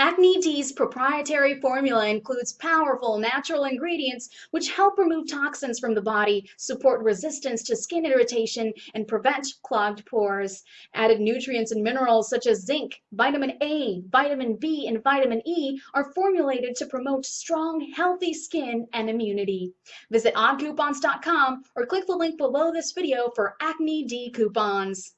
Acne D's proprietary formula includes powerful natural ingredients which help remove toxins from the body, support resistance to skin irritation, and prevent clogged pores. Added nutrients and minerals such as zinc, vitamin A, vitamin B, and vitamin E are formulated to promote strong, healthy skin and immunity. Visit oddcoupons.com or click the link below this video for Acne D coupons.